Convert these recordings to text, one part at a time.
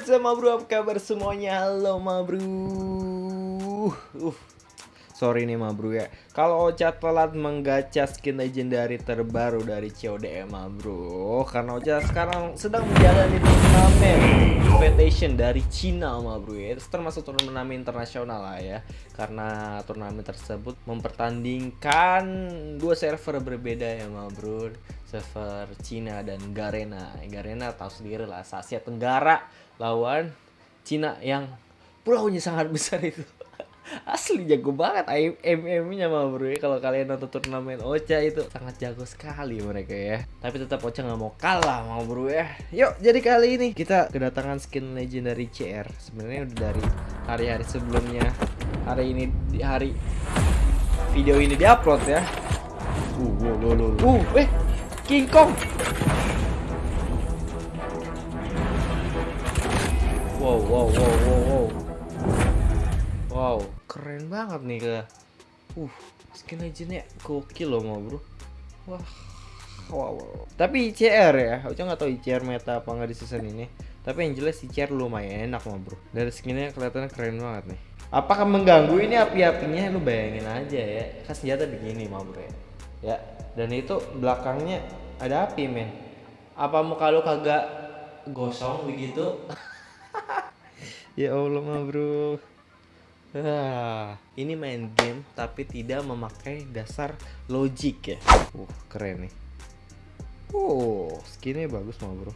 what's up, ma bro? Apa kabar semuanya? Halo, ma bro. Uh, sorry nih, ma bro ya. Kalau Ocha telat menggacha skin legendary terbaru dari CODM, ma bro. Karena Ocha sekarang sedang menjalani turnamen competition dari Cina, ma bro ya. Termasuk turnamen internasional lah ya. Karena turnamen tersebut mempertandingkan dua server berbeda ya, ma bro server Cina dan Garena. Garena tahu sendiri lah, Asia Tenggara lawan Cina yang pulaunya sangat besar itu. Asli jago banget MM-nya mah bro ya. Kalau kalian nonton turnamen Ocha itu sangat jago sekali mereka ya. Tapi tetap Ocha nggak mau kalah mau bro ya. Yuk, jadi kali ini kita kedatangan skin legendary CR. Sebenarnya udah dari hari-hari sebelumnya. Hari ini di hari video ini diupload ya. Uh, uh, uh, uh, uh, eh, King Kong. Wow, wow, wow, wow, wow. Wow, keren banget nih ke. Uh, skin legendnya gokil loh mau bro. Wah, wow, wow. Tapi ICR ya, aku nggak tahu ICR meta apa nggak di season ini. Tapi yang jelas ICR lumayan enak mah bro. Dari skinnya kelihatannya keren banget nih. Apakah mengganggu ini api-apinya? Lu bayangin aja ya. Kan senjata begini mah bro ya. Ya, dan itu belakangnya ada api men. Apa muka lu kagak gosong begitu? ya Allah mah bro. Ah, ini main game tapi tidak memakai dasar logik ya. Uh, keren nih. Oh, skinnya bagus mah bro.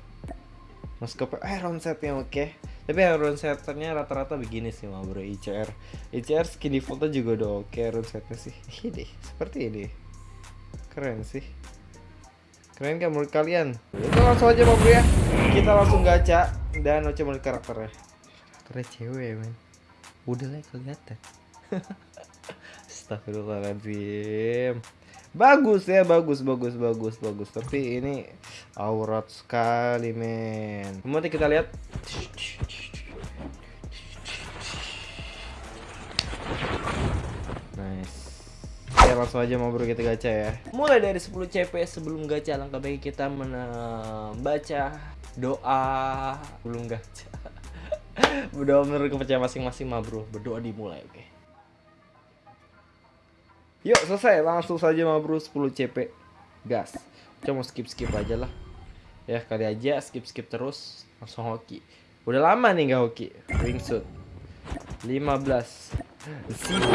Maskapai eh round setnya oke. Okay. Tapi round setnya rata-rata begini sih mah bro ICR. ICR skin defaultnya juga udah oke okay, setnya sih. Ini seperti ini. Keren sih. Keren kan menurut kalian? Itu langsung aja mau ya. Kita langsung gacha dan coba melihat karakternya. Karakternya cewek men. Udah lah kelihatan. Astagfirullahaladzim. Bagus ya, bagus, bagus, bagus, bagus. Tapi ini aurat sekali men. Kemudian kita lihat. Nice. Ya langsung aja mau bro kita gacha ya Mulai dari 10 CP sebelum gacha Langkah baik kita membaca doa Belum gacha Berdoa menurut kepercayaan masing-masing mah bro. Berdoa dimulai oke. Okay. Yuk selesai. Langsung saja mah bro. 10 CP Gas. Coba skip-skip aja lah. Ya kali aja skip-skip terus. Langsung hoki. Udah lama nih gak hoki. Wingsuit 15 Sibuk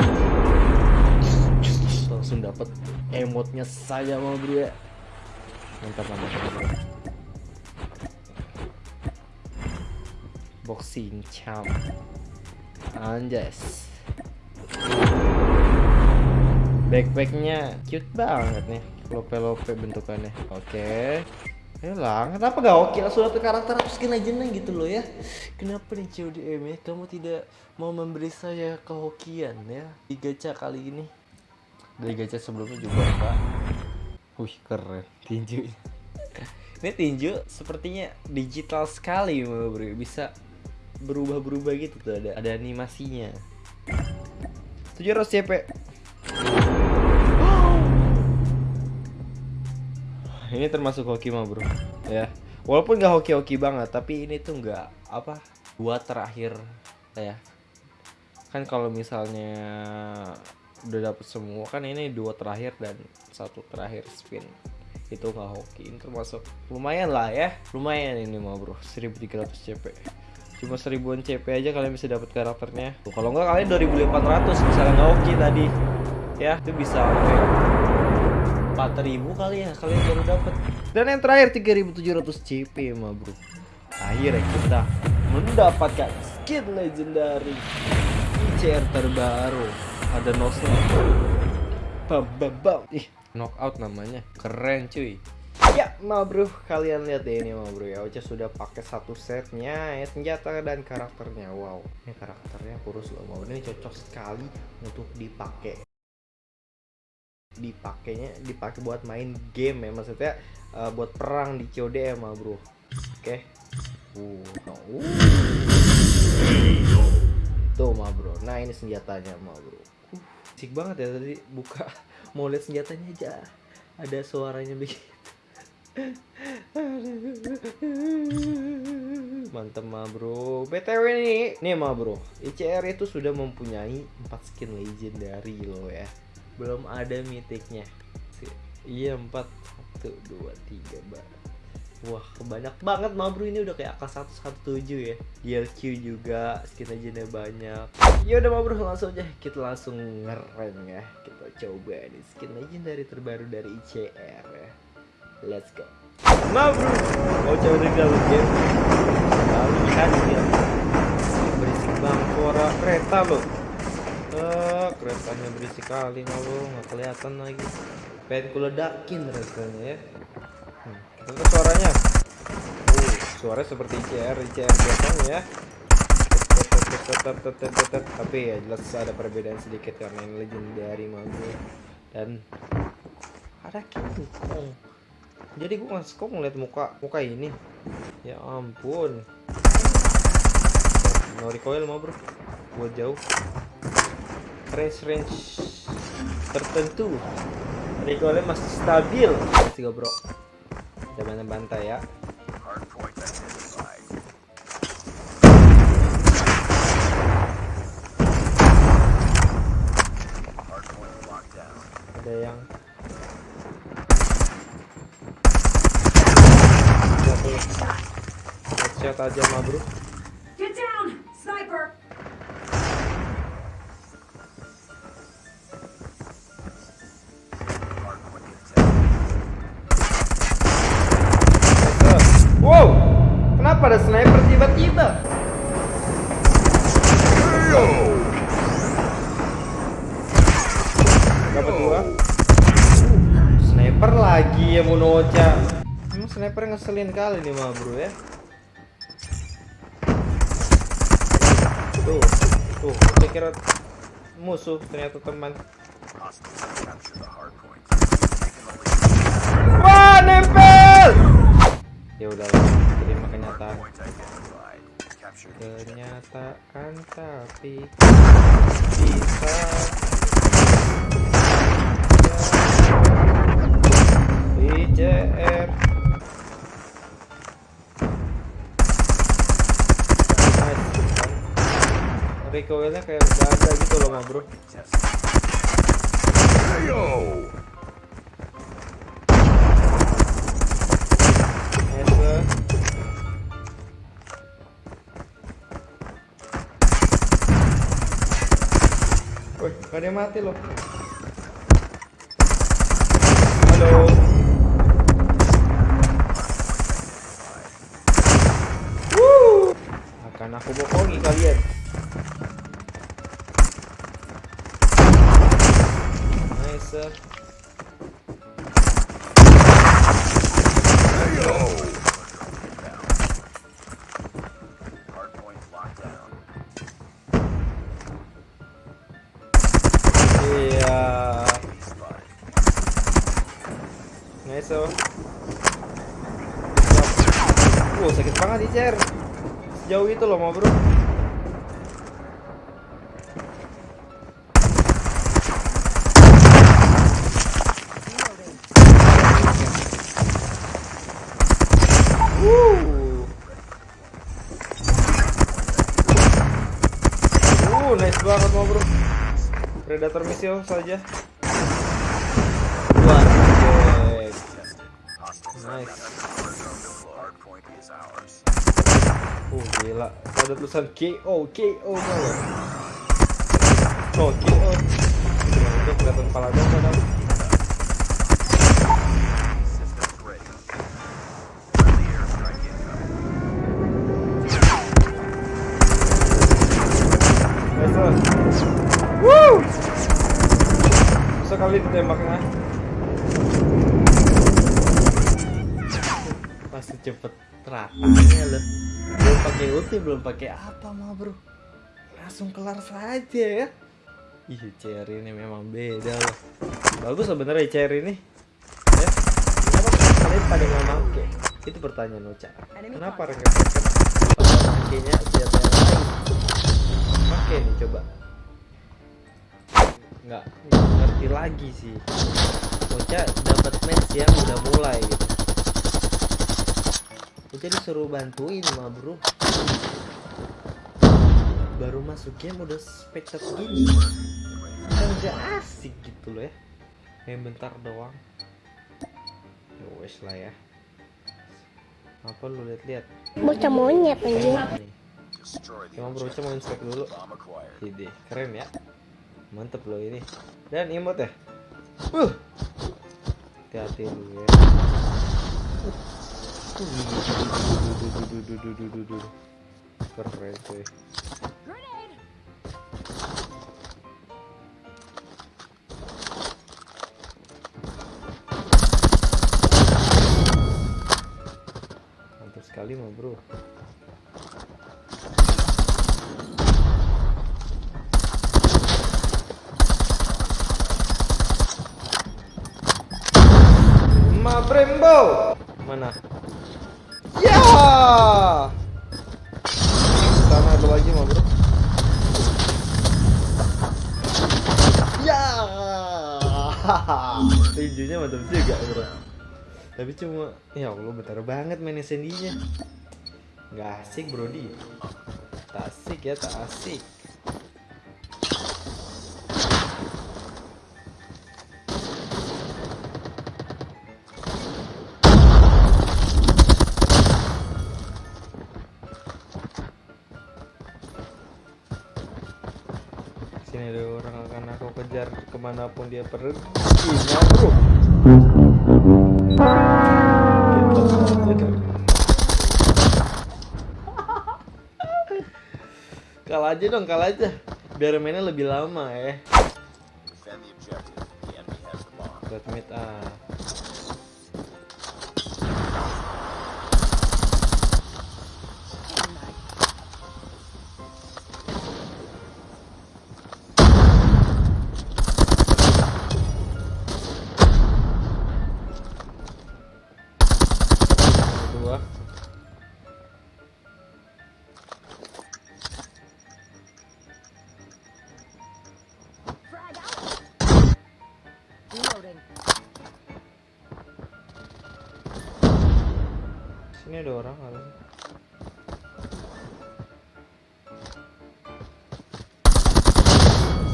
langsung dapat emotnya saja mau bro ya. Mantap mantap, mantap. Boxing champ. Anjas. Backpacknya cute banget nih lope-lope bentukannya. Oke. Okay. Lah, kenapa gak oke langsung dapet karakter atau skin legendnya gitu loh ya? Kenapa nih CODM ya, kamu tidak mau memberi saya kehokian ya? Di gacha kali ini. Dari gacha sebelumnya juga enggak wih keren. Tinju. Ini tinju sepertinya digital sekali bro. Bisa berubah-berubah gitu tuh ada ada animasinya. 700 CP ini termasuk hoki mah bro. Ya. Walaupun gak hoki-hoki banget tapi ini tuh nggak apa buat terakhir ya. Kan kalau misalnya udah dapet semua kan ini dua terakhir dan satu terakhir spin. Itu nggak hoki ini termasuk. Lumayan lah ya. Lumayan ini mau bro. 1300 CP cuma seribuan CP aja kalian bisa dapat karakternya. Tuh, kalau nggak kalian 2500 misalnya hoki tadi. Ya itu bisa okay. 4000 kali ya kalian baru dapat dan yang terakhir 3700 CP mah bro. Akhirnya kita mendapatkan skin legendary. ICR terbaru. Ada nosnya bam bam bam. Ih knockout namanya. Keren cuy ya ma bro kalian lihat deh ini ma bro ya Ocha sudah pakai satu setnya ya senjata dan karakternya wow ini karakternya kurus loh mau ini cocok sekali untuk dipakai dipakainya dipakai buat main game ya maksudnya uh, buat perang di COD ya ma bro oke okay. uh, uh Tuh ma bro. Nah ini senjatanya ma bro. Uh, banget ya tadi buka mau lihat senjatanya aja. Ada suaranya begitu. Mantep ma bro. BTW nih, nih ma bro. ICR itu sudah mempunyai 4 skin legendary loh ya. Belum ada mythicnya. Si- Iya 4 1 2 3 mbak. Wah, banyak banget ma bro ini udah kayak AK117 ya. DLQ juga, skin legendnya banyak. Ya udah ma bro, langsung aja kita langsung ngerem ya. Kita coba nih skin legendary terbaru dari ICR ya. Let's go. Ma bro, mau coba regal game. Lalu lihat ya. Berisik banget suara kereta loh. Eh, keretanya berisik kali ma bro, nggak kelihatan lagi. Pengen kuledakin rasanya ya. Hmm, lihat suaranya. Uh, suaranya seperti ICR, ICR biasanya ya. Tapi ya jelas ada perbedaan sedikit karena yang legendary mah bro. Dan ada King Kong. Jadi gue nggak suka ngeliat muka muka ini. Ya ampun. No recoil mah bro. Buat jauh. Range range tertentu. Recoilnya masih stabil. Go bro. Kita bantai ya. Ada yang Satu. Headshot aja mah bro. Get down! Sniper! Wow, kenapa ada sniper tiba-tiba? Dapat dua. Sniper lagi ya Munocha. Emang sniper ngeselin kali nih mah bro ya. Tuh, saya kira musuh ternyata teman. Wah, nempel! Ya udahlah, terima kenyataan. Kenyataan tapi bisa ICR Recoilnya kayak gak ada gitu loh ma bro Nice, Woi, gak ada yang mati loh. Halo. Woo! Akan. Nice. Iya. Nice. oh. Sakit banget itu loh, mau bro. Predator missile saja. Wah. Nice. Oh gila, ada tulisan KO, KO malah. Oh KO. Kelihatan kepala dong kali ditembaknya. Pasti cepet ratanya loh. Belum pakai ulti, belum pakai apa mah bro. Langsung kelar saja ya. Ih, CR ini memang beda loh. Bagus sebenarnya CR ini. Ya. Kenapa kalian pada nggak make? Itu pertanyaan Ocha. Kenapa rekan-rekan pada makainya senjata yang lain? Oke nih coba nggak ngerti lagi sih. Bocah dapat match yang udah mulai gitu. Bocah disuruh bantuin mah bro. Baru masuk game udah spektak gini kan gak asik gitu loh ya. Main bentar doang. Ya wes lah ya. Apa lu lihat-lihat Bocah monyet anjing. Emang bro mau inspek dulu. Ide, keren ya Mantep loh ini. Dan imut ya? Uh. Hati-hati lu ya. Keren cuy Mantap sekali mah bro tinjunya mantap juga bro. Tapi cuma ya Allah bentar banget main SND nya nggak asik bro di tak asik ya tak asik sini ada orang akan aku kejar ke mana pun dia pergi nah bro kalah aja dong kalah aja biar mainnya lebih lama ya Defend the objective. The enemy has the bomb. buat mid ah sini ada orang harusnya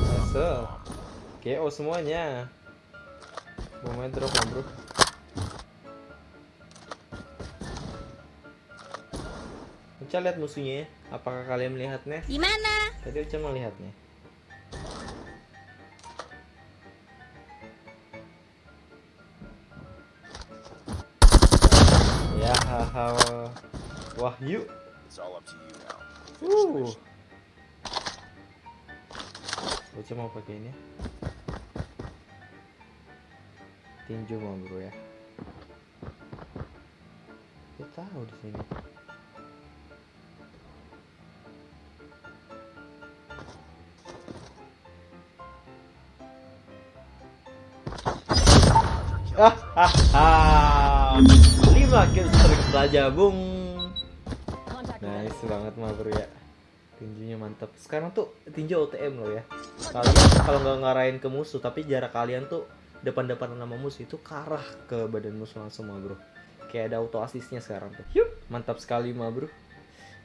Masuk. KO semuanya. Mau main drop bro? Uca lihat musuhnya ya. Apakah kalian melihatnya? Di mana? Tadi Uca melihatnya. Haha. Wahyu. Uh. Uca mau pakai ini. Tinju mau bro ya. Dia tahu di sini. Hahaha. 5 kill streak saja, Bung. Nice banget mah bro ya. Tinjunya mantap Sekarang tuh tinju OTM loh ya. Kalian kalau nggak ngarahin ke musuh Tapi jarak kalian tuh Depan-depan sama musuh itu Karah ke badan musuh langsung mah bro. Kayak ada auto assistnya sekarang tuh. Yup, Mantap sekali mah bro.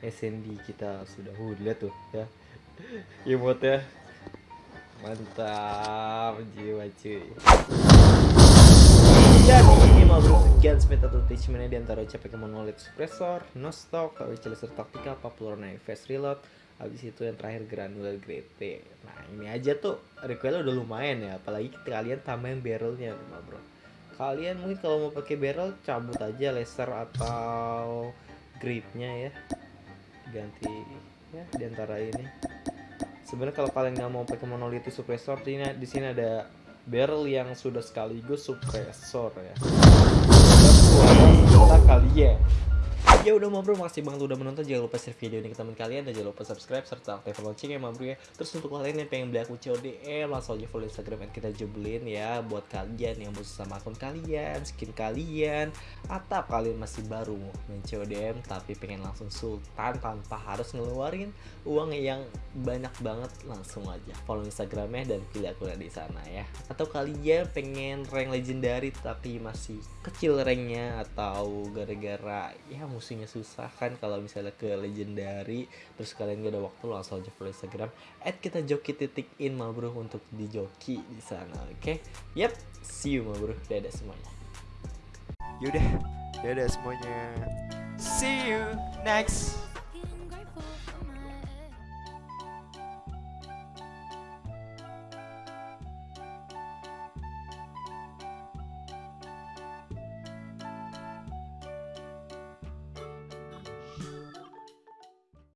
SND kita sudah uh, lihat tuh ya. Emote ya. Mantap jiwa cuy jadi ini mau bro Gunsmith atau attachmentnya di antara CP Monolith Suppressor, No Stock, Wichelester Tactica, Popular Knife Fast Reload Habis itu yang terakhir Granular Grade Nah ini aja tuh recoilnya udah lumayan ya Apalagi kalian tambahin barrelnya mah bro. Kalian mungkin kalau mau pakai barrel cabut aja laser atau gripnya ya. Ganti ya di antara ini. Sebenarnya kalau kalian nggak mau pakai monolithic suppressor di sini ada barrel yang sudah sekaligus suppressor ya. Suara senjata kalian. Ya udah ma bro, makasih banget udah menonton. Jangan lupa share video ini ke teman kalian dan jangan lupa subscribe serta aktifkan loncengnya ma bro ya. Terus untuk kalian yang pengen beli akun CODM, langsung aja follow Instagram kita jebelin ya. Buat kalian yang butuh sama akun kalian, skin kalian, atau kalian masih baru main CODM tapi pengen langsung sultan tanpa harus ngeluarin uang yang banyak banget, langsung aja follow Instagramnya dan pilih akunnya di sana ya. Atau kalian pengen rank legendary tapi masih kecil ranknya atau gara-gara ya musuhnya susah kan kalau misalnya ke legendary terus kalian gak ada waktu langsung aja follow Instagram at kita joki titik in bro untuk di joki di sana oke? Yep see you bro dadah semuanya. Yaudah, dadah semuanya. See you next